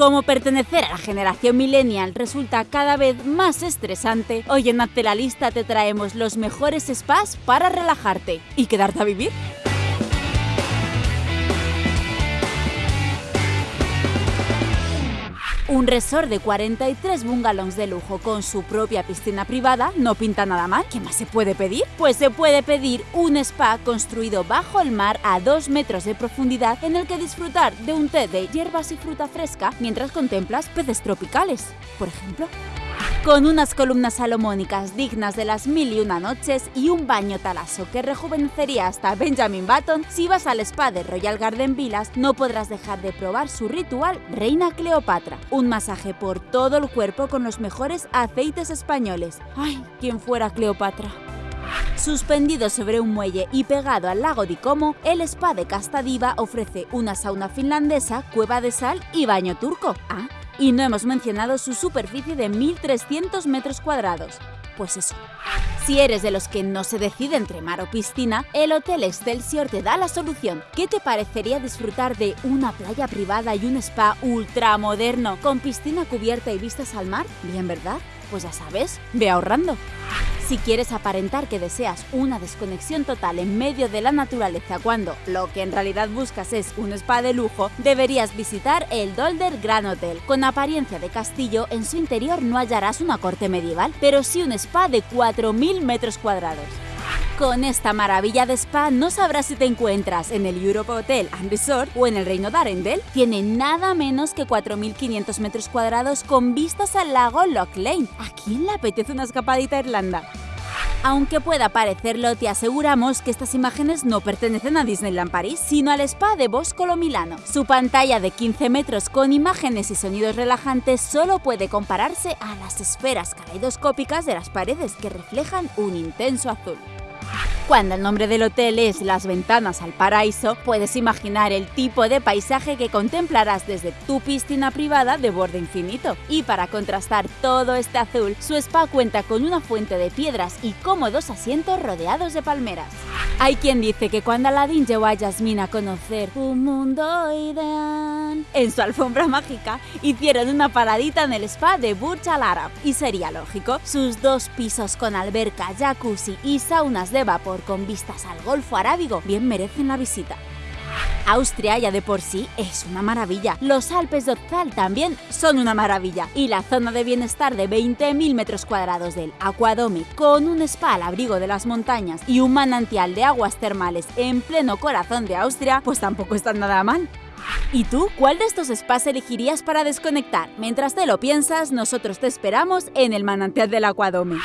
Como pertenecer a la generación millennial resulta cada vez más estresante, hoy en Hazte la Lista te traemos los mejores spas para relajarte y quedarte a vivir. Un resort de 43 bungalows de lujo con su propia piscina privada no pinta nada mal. ¿Qué más se puede pedir? Pues se puede pedir un spa construido bajo el mar a 2 metros de profundidad en el que disfrutar de un té de hierbas y fruta fresca mientras contemplas peces tropicales, por ejemplo con unas columnas salomónicas dignas de las mil y una noches y un baño talaso que rejuvenecería hasta Benjamin Button, si vas al spa de Royal Garden Villas no podrás dejar de probar su ritual Reina Cleopatra, un masaje por todo el cuerpo con los mejores aceites españoles. ¡Ay, quien fuera Cleopatra! Suspendido sobre un muelle y pegado al lago de Como, el spa de Castadiva ofrece una sauna finlandesa, cueva de sal y baño turco. Ah, y no hemos mencionado su superficie de 1.300 metros cuadrados. Pues eso. Si eres de los que no se decide entre mar o piscina, el Hotel Excelsior te da la solución. ¿Qué te parecería disfrutar de una playa privada y un spa ultramoderno con piscina cubierta y vistas al mar? Bien, ¿verdad? Pues ya sabes, ve ahorrando. Si quieres aparentar que deseas una desconexión total en medio de la naturaleza cuando lo que en realidad buscas es un spa de lujo, deberías visitar el Dolder Grand Hotel. Con apariencia de castillo, en su interior no hallarás una corte medieval, pero sí un spa de 4.000 metros cuadrados. Con esta maravilla de spa no sabrás si te encuentras en el Europe Hotel and Resort o en el Reino de Arendelle. Tiene nada menos que 4.500 metros cuadrados con vistas al lago Loch Lane. ¿A quién le apetece una escapadita a Irlanda? Aunque pueda parecerlo, te aseguramos que estas imágenes no pertenecen a Disneyland París, sino al spa de Boscolo Milano. Su pantalla de 15 metros con imágenes y sonidos relajantes solo puede compararse a las esferas caleidoscópicas de las paredes que reflejan un intenso azul. Cuando el nombre del hotel es Las Ventanas al Paraíso, puedes imaginar el tipo de paisaje que contemplarás desde tu piscina privada de borde infinito. Y para contrastar todo este azul, su spa cuenta con una fuente de piedras y cómodos asientos rodeados de palmeras. Hay quien dice que cuando Aladdin llevó a Yasmina a conocer un mundo ideal en su alfombra mágica, hicieron una paradita en el spa de Burj Al Arab. Y sería lógico, sus dos pisos con alberca, jacuzzi y saunas de vapor con vistas al Golfo Arábigo bien merecen la visita. Austria ya de por sí es una maravilla. Los Alpes de Otzal también son una maravilla. Y la zona de bienestar de 20.000 metros cuadrados del Aquadome, con un spa al abrigo de las montañas y un manantial de aguas termales en pleno corazón de Austria, pues tampoco está nada mal. ¿Y tú? ¿Cuál de estos spas elegirías para desconectar? Mientras te lo piensas, nosotros te esperamos en el manantial del Aquadome.